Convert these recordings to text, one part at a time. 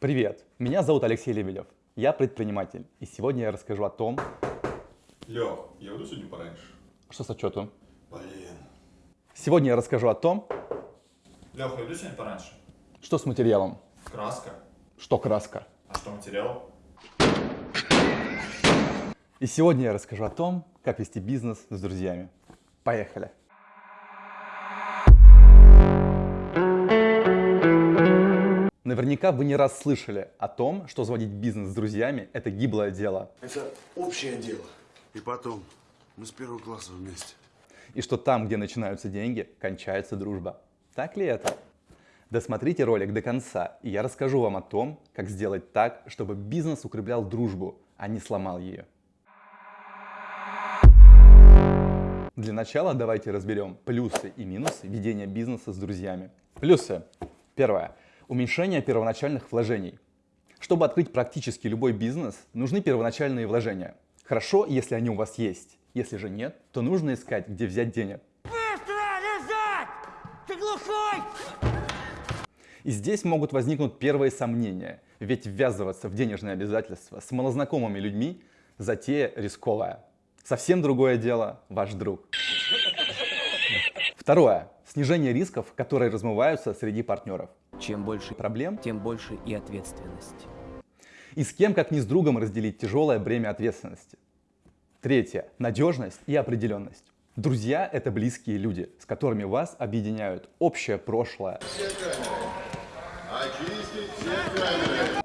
Привет, меня зовут Алексей Лебедев, я предприниматель, и сегодня я расскажу о том, Лех, я уйду сегодня пораньше. что с отчетом. Блин. Сегодня я расскажу о том, Лех, я уйду сегодня пораньше. что с материалом, Краска. что краска. А что материал? И сегодня я расскажу о том, как вести бизнес с друзьями. Поехали! Наверняка вы не раз слышали о том, что заводить бизнес с друзьями – это гиблое дело, Это общее дело. И потом, мы с первого класса вместе. и что там, где начинаются деньги, кончается дружба. Так ли это? Досмотрите ролик до конца, и я расскажу вам о том, как сделать так, чтобы бизнес укреплял дружбу, а не сломал ее. Для начала давайте разберем плюсы и минусы ведения бизнеса с друзьями. Плюсы. Первое. Уменьшение первоначальных вложений. Чтобы открыть практически любой бизнес, нужны первоначальные вложения. Хорошо, если они у вас есть. Если же нет, то нужно искать, где взять денег. Быстро лежать! Ты глухой! И здесь могут возникнуть первые сомнения, ведь ввязываться в денежные обязательства с малознакомыми людьми – затея рисковая. Совсем другое дело – ваш друг. Второе. Снижение рисков, которые размываются среди партнеров. Чем больше Проблем? тем больше и ответственность. И с кем, как не с другом, разделить тяжелое бремя ответственности. Третье. Надежность и определенность. Друзья – это близкие люди, с которыми вас объединяют общее прошлое,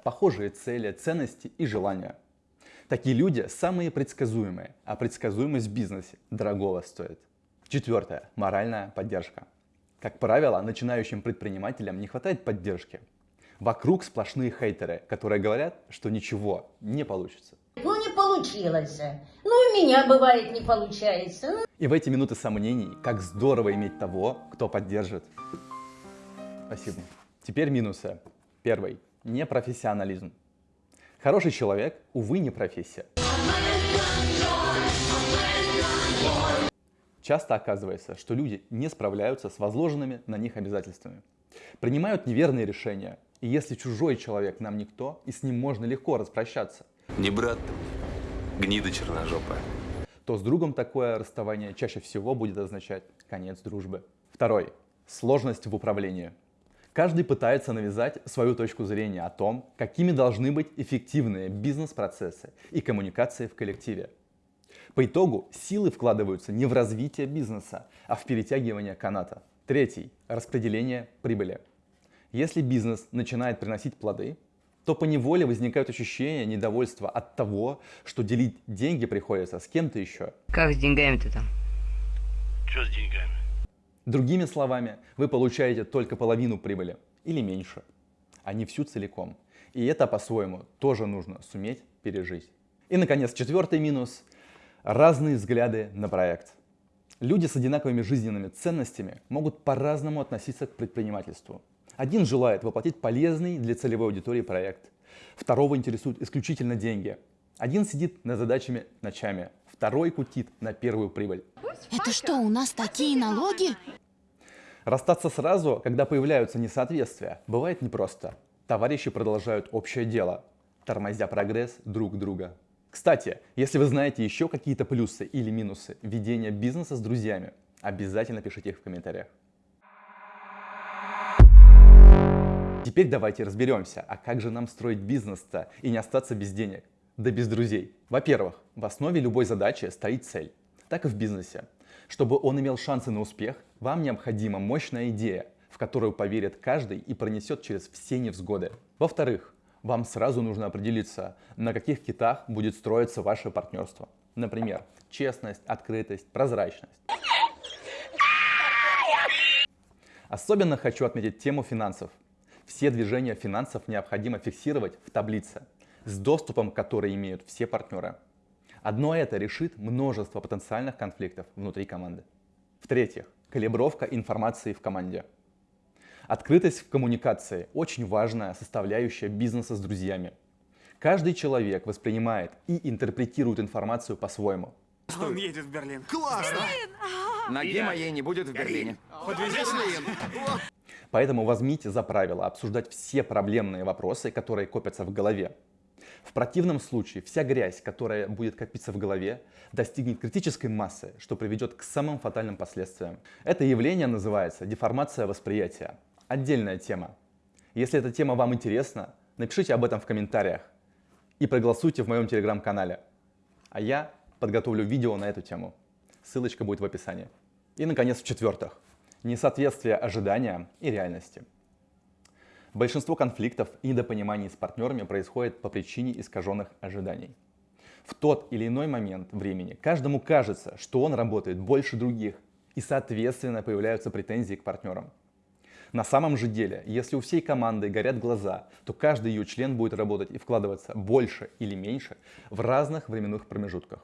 похожие цели, ценности и желания. Такие люди самые предсказуемые, а предсказуемость в бизнесе дорогого стоит. Четвертое. Моральная поддержка. Как правило, начинающим предпринимателям не хватает поддержки. Вокруг сплошные хейтеры, которые говорят, что ничего не получится. Ну, не получилось. Ну, у меня бывает не получается. Ну, И в эти минуты сомнений, как здорово иметь того, кто поддержит. Спасибо. Теперь минусы. Первый. Непрофессионализм. Хороший человек, увы, не профессия. Часто оказывается, что люди не справляются с возложенными на них обязательствами. Принимают неверные решения. И если чужой человек нам никто, и с ним можно легко распрощаться, Не брат гнида черножопая. то с другом такое расставание чаще всего будет означать конец дружбы. Второй. Сложность в управлении. Каждый пытается навязать свою точку зрения о том, какими должны быть эффективные бизнес-процессы и коммуникации в коллективе. По итогу силы вкладываются не в развитие бизнеса, а в перетягивание каната. Третий. Распределение прибыли. Если бизнес начинает приносить плоды, то поневоле возникают ощущения недовольства от того, что делить деньги приходится с кем-то еще. Как с деньгами-то там? Че с деньгами? Другими словами, вы получаете только половину прибыли или меньше, а не всю целиком. И это по-своему тоже нужно суметь пережить. И, наконец, четвертый минус – разные взгляды на проект. Люди с одинаковыми жизненными ценностями могут по-разному относиться к предпринимательству. Один желает воплотить полезный для целевой аудитории проект, второго интересуют исключительно деньги. Один сидит над задачами ночами, второй кутит на первую прибыль. Это что, у нас такие налоги? Расстаться сразу, когда появляются несоответствия, бывает непросто. Товарищи продолжают общее дело, тормозя прогресс друг друга. Кстати, если вы знаете еще какие-то плюсы или минусы ведения бизнеса с друзьями, обязательно пишите их в комментариях. Теперь давайте разберемся, а как же нам строить бизнес-то и не остаться без денег, да без друзей. Во-первых, в основе любой задачи стоит цель, так и в бизнесе. Чтобы он имел шансы на успех, вам необходима мощная идея, в которую поверит каждый и пронесет через все невзгоды. Во-вторых, вам сразу нужно определиться, на каких китах будет строиться ваше партнерство. Например, честность, открытость, прозрачность. Особенно хочу отметить тему финансов. Все движения финансов необходимо фиксировать в таблице, с доступом к которой имеют все партнеры. Одно это решит множество потенциальных конфликтов внутри команды. В-третьих, калибровка информации в команде. Открытость в коммуникации – очень важная составляющая бизнеса с друзьями. Каждый человек воспринимает и интерпретирует информацию по-своему. Он едет в Берлин. Классно! Ноги моей не будет в Берлине. Подвезете? Поэтому возьмите за правило обсуждать все проблемные вопросы, которые копятся в голове. В противном случае вся грязь, которая будет копиться в голове, достигнет критической массы, что приведет к самым фатальным последствиям. Это явление называется деформация восприятия. Отдельная тема. Если эта тема вам интересна, напишите об этом в комментариях и проголосуйте в моем телеграм-канале. А я подготовлю видео на эту тему. Ссылочка будет в описании. И, наконец, в-четвертых, несоответствие ожидания и реальности. Большинство конфликтов и недопониманий с партнерами происходит по причине искаженных ожиданий. В тот или иной момент времени каждому кажется, что он работает больше других, и соответственно появляются претензии к партнерам. На самом же деле, если у всей команды горят глаза, то каждый ее член будет работать и вкладываться больше или меньше в разных временных промежутках.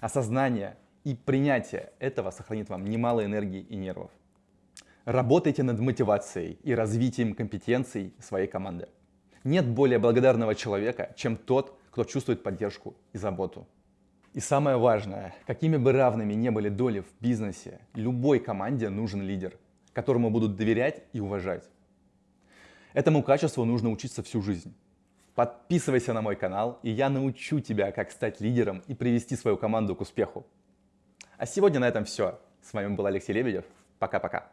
Осознание и принятие этого сохранит вам немало энергии и нервов. Работайте над мотивацией и развитием компетенций своей команды. Нет более благодарного человека, чем тот, кто чувствует поддержку и заботу. И самое важное, какими бы равными не были доли в бизнесе, любой команде нужен лидер, которому будут доверять и уважать. Этому качеству нужно учиться всю жизнь. Подписывайся на мой канал, и я научу тебя, как стать лидером и привести свою команду к успеху. А сегодня на этом все. С вами был Алексей Лебедев. Пока-пока.